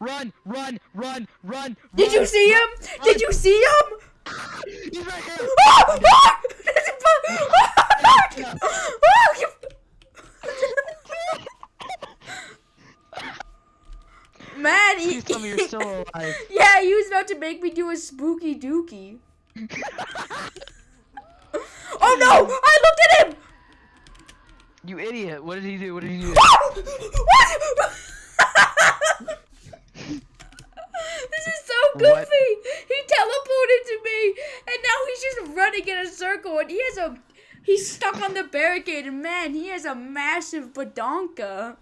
Run, run, run, run. Did you see him? Did you see him? He's right here. Ah! Ah! Ah! you- Man, he, Please tell me you're still alive. yeah, he was about to make me do a spooky dookie. oh no! I looked at him! You idiot. What did he do? What did he do? Goofy. What? He teleported to me, and now he's just running in a circle, and he has a. He's stuck on the barricade, and man, he has a massive badonka.